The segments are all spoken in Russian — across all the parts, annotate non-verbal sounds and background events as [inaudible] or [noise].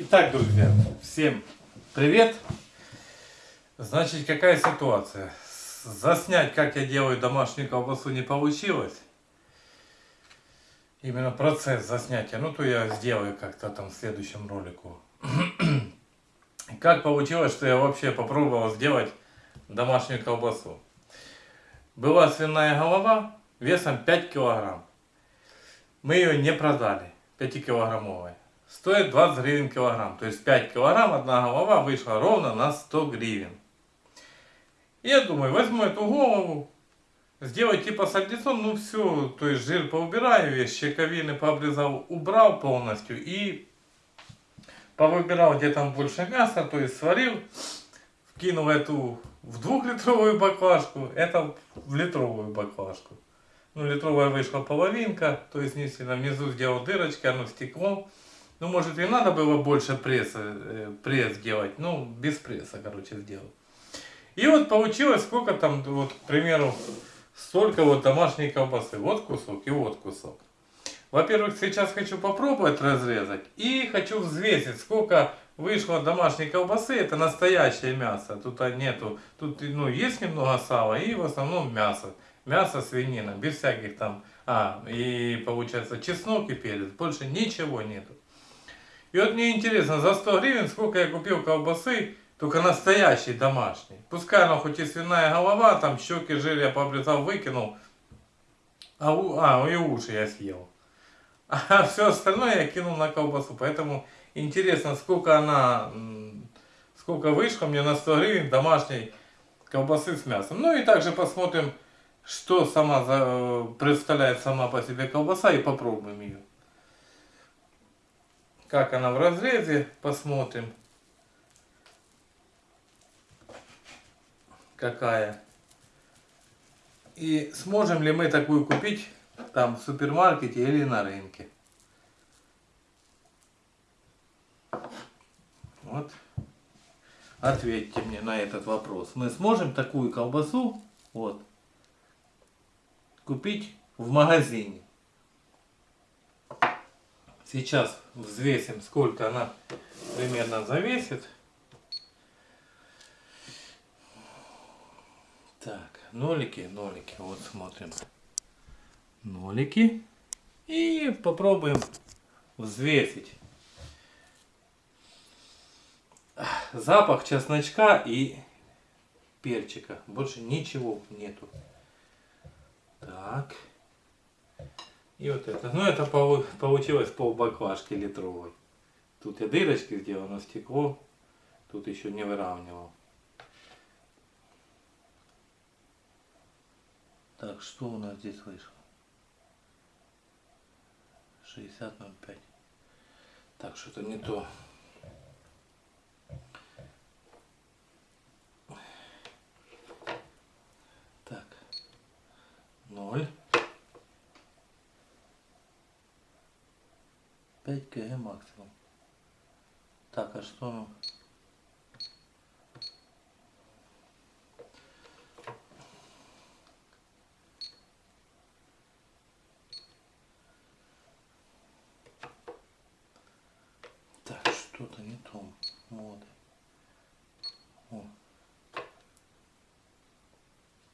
Итак, друзья, всем привет! Значит, какая ситуация? Заснять, как я делаю домашнюю колбасу, не получилось. Именно процесс заснятия. Ну, то я сделаю как-то там в следующем ролику. [clears throat] Как получилось, что я вообще попробовал сделать домашнюю колбасу. Была свиная голова весом 5 килограмм. Мы ее не продали, 5-килограммовая. Стоит 20 гривен килограмм. То есть 5 килограмм, одна голова вышла ровно на 100 гривен. И я думаю, возьму эту голову, сделать типа сальдицон, ну все, то есть жир поубираю, весь щековины пообрезал, убрал полностью и повыбирал, где там больше мяса, то есть сварил, вкинул эту в двухлитровую баклажку, это в литровую баклажку. Ну, литровая вышла половинка, то есть не сильно внизу сделал дырочки, оно стекло. Ну, может, и надо было больше пресса, э, пресс делать, ну, без пресса, короче, сделал. И вот получилось, сколько там, вот, к примеру, столько вот домашней колбасы. Вот кусок и вот кусок. Во-первых, сейчас хочу попробовать разрезать и хочу взвесить, сколько вышло домашней колбасы. Это настоящее мясо. Тут нету, тут ну, есть немного сала и в основном мясо. Мясо, свинина, без всяких там, а, и получается чеснок и перец. Больше ничего нету. И вот мне интересно, за 100 гривен сколько я купил колбасы, только настоящей домашней. Пускай она хоть и свиная голова, там щеки жир я пообрезал, выкинул. А, а и уши я съел. [laughs] А все остальное я кинул на колбасу. Поэтому интересно, сколько она, сколько вышло мне на 100 гривен домашней колбасы с мясом. Ну и также посмотрим, что сама за, представляет сама по себе колбаса и попробуем ее. Как она в разрезе, посмотрим. Какая. И сможем ли мы такую купить там в супермаркете или на рынке. Вот. Ответьте мне на этот вопрос. Мы сможем такую колбасу вот, купить в магазине? Сейчас взвесим, сколько она примерно завесит. Так, нолики, нолики. Вот смотрим нолики. И попробуем взвесить. Запах чесночка и перчика. Больше ничего нету. Так. И вот это. Ну это получилось пол баклажки литровой. Тут я дырочки сделал, но стекло тут еще не выравнивал. Так, что у нас здесь вышло? 60.05. Так, что-то не то. Так. 0. 5 кг максимум. Так, а что что-то не то моды. О.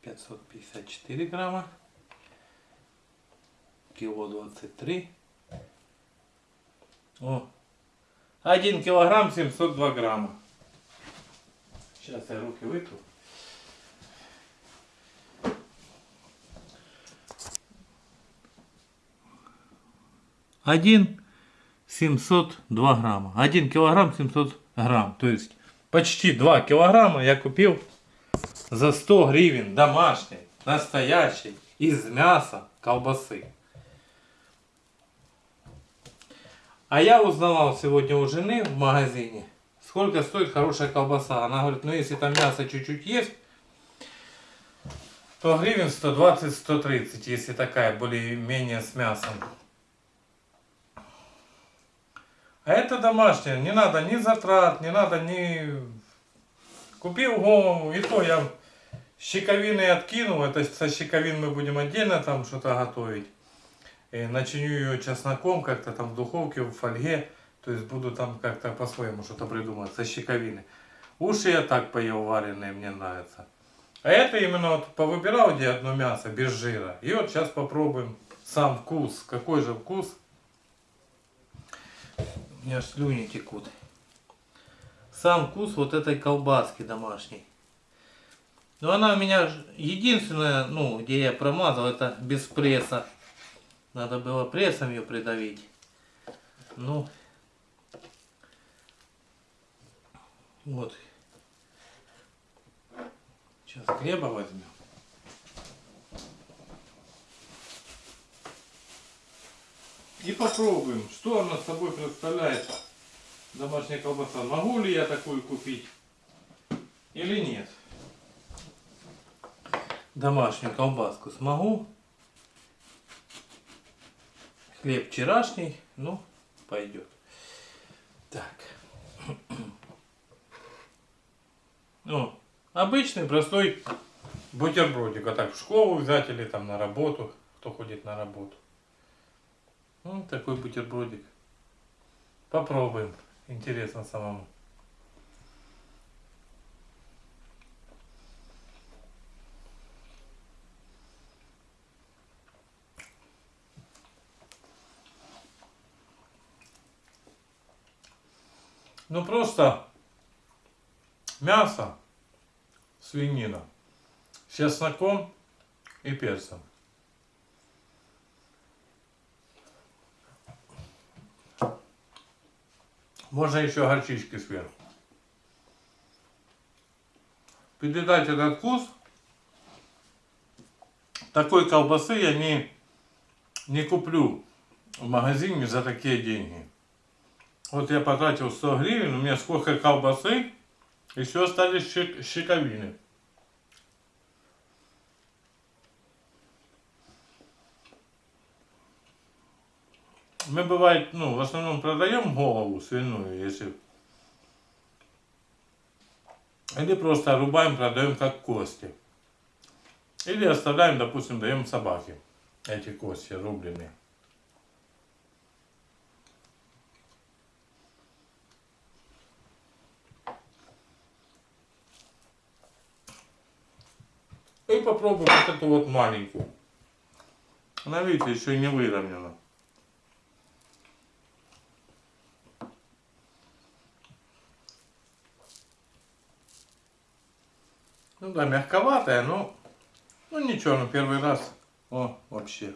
554 грамма. Кило 23. О. 1 килограмм 702 грамма. Сейчас я руки вытру. Один 702 грамма. 1 килограмм 700 грамм. То есть почти 2 килограмма я купил за 100 гривен домашней, настоящей, из мяса колбасы. А я узнавал сегодня у жены в магазине, сколько стоит хорошая колбаса. Она говорит, ну если там мясо чуть-чуть есть, то гривен 120-130, если такая более-менее с мясом. А это домашнее, не надо ни затрат, не надо ни... Купил голову, и то я щековины откинул, это со щековин мы будем отдельно там что-то готовить. И начиню ее чесноком как-то там в духовке, в фольге. То есть буду там как-то по-своему что-то придумать со щековины. Уши я так поел вареные, мне нравится. А это именно вот повыбирал где одно мясо без жира. И вот сейчас попробуем сам вкус. Какой же вкус? У меня слюни текут. Сам вкус вот этой колбаски домашней. Но она у меня единственная, ну, где я промазал, это без пресса. Надо было прессом ее придавить. Ну, вот. Сейчас хлеба возьмем. И попробуем, что она собой представляет домашняя колбаса. Могу ли я такую купить или нет? Домашнюю колбаску смогу. Хлеб вчерашний, ну, пойдет. Так. [clears throat] Ну, обычный простой бутербродик. Вот так в школу взять или там на работу, кто ходит на работу. Ну, такой бутербродик. Попробуем. Интересно самому. Ну просто мясо, свинина с чесноком и перцем. Можно еще горчички сверху. Передать этот вкус. Такой колбасы я не, не куплю в магазине за такие деньги. Вот я потратил 100 гривен, у меня сколько колбасы, еще остались щек- щековины. Мы бывает, ну, в основном продаем голову свиную, если... Или просто рубаем, продаем как кости. Или оставляем, допустим, даем собаке эти кости рубленые. И попробуем вот эту вот маленькую. Она, видите, еще не выровнена. Ну да, мягковатая, но ну ничего, ну первый раз. О, вообще.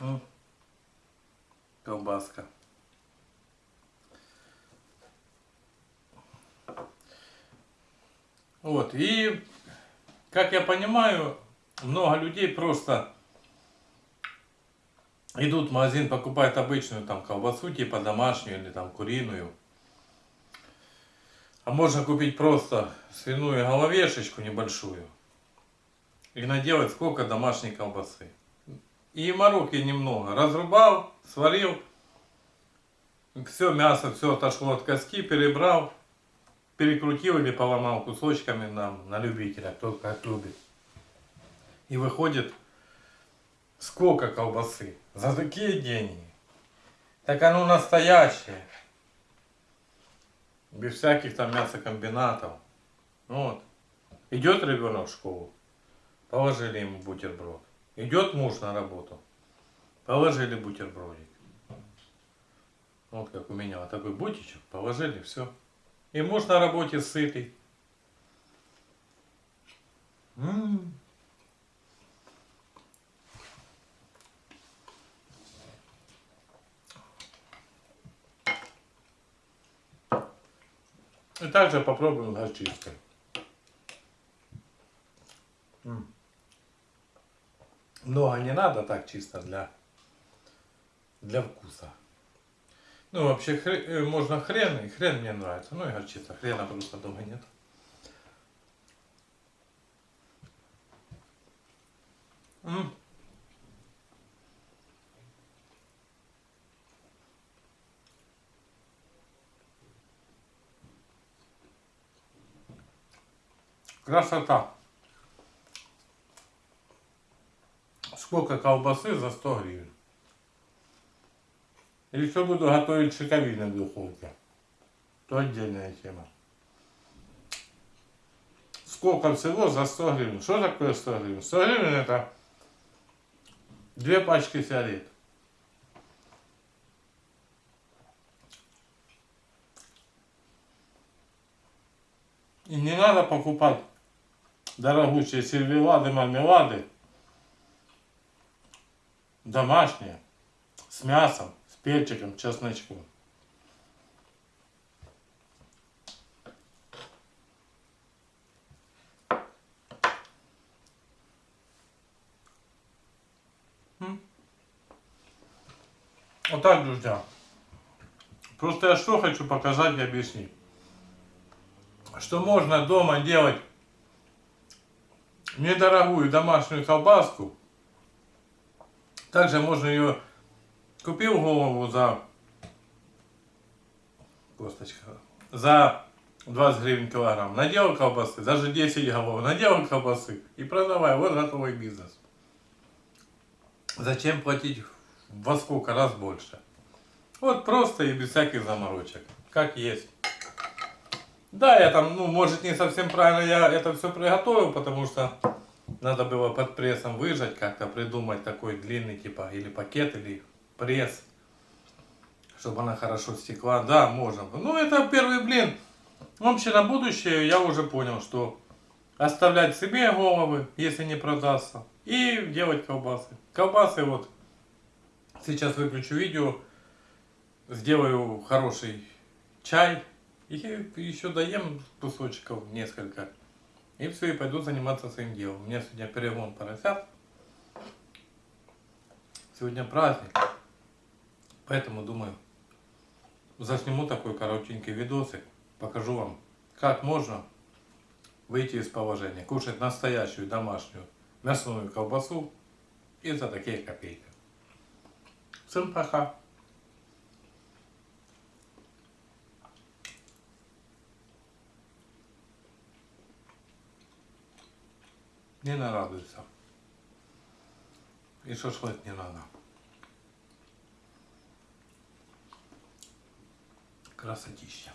М. Колбаска. Вот, и, как я понимаю, много людей просто идут в магазин, покупают обычную там колбасу, типа домашнюю или там куриную. А можно купить просто свиную головешечку небольшую и наделать сколько домашней колбасы. И мороки немного. Разрубал, сварил, все мясо, все отошло от коски, перебрал, перекрутил или поломал кусочками нам, на любителя, кто как любит. И выходит сколько колбасы за такие деньги. Так оно настоящее. Без всяких там мясокомбинатов. Вот. Идет ребенок в школу, положили ему бутерброд. Идет муж на работу, положили бутербродик. Вот как у меня вот такой бутичек, положили, все. И муж на работе сытый. М. И также попробуем с Ну, а не надо, так чисто для, для вкуса. Ну, вообще, хрен, э, можно хрен, и хрен мне нравится. Ну, и горчица. Хрена просто дома нет. М -м. Красота. Сколько колбасы за 100 гривен. Еще буду готовить шиковины в духовке. То отдельная тема. Сколько всего за 100 гривен? Что такое 100 гривен? 100 гривен это две пачки сигарет. И не надо покупать дорогущие сервелады, мармелады. Домашние. С мясом, с перчиком, чесночком. Вот так, друзья. Просто я что хочу показать и объяснить. Что можно дома делать недорогую домашнюю колбаску. Также можно ее купил голову за косточка за 20 гривен килограмм. Наделал колбасы, даже 10 голов, наделал колбасы и продавай. Вот готовый бизнес. Зачем платить во сколько раз больше? Вот просто и без всяких заморочек. Как есть. Да, я там, ну, может, не совсем правильно я это все приготовил, потому что надо было под прессом выжать, как-то придумать такой длинный, типа, или пакет, или пресс, чтобы она хорошо стекла. Да, можно. Ну, это первый блин. Вообще, на будущее я уже понял, что оставлять себе головы, если не продастся, и делать колбасы. Колбасы вот, сейчас выключу видео, сделаю хороший чай, и еще доем кусочков несколько. И все, и пойду заниматься своим делом. У меня сегодня перелом поросят. Сегодня праздник. Поэтому думаю, засниму такой коротенький видосик. Покажу вам, как можно выйти из положения. Кушать настоящую домашнюю мясную колбасу и за такие копейки. Всем пока. Не нарадуйся. И шашлык не надо. Красотища.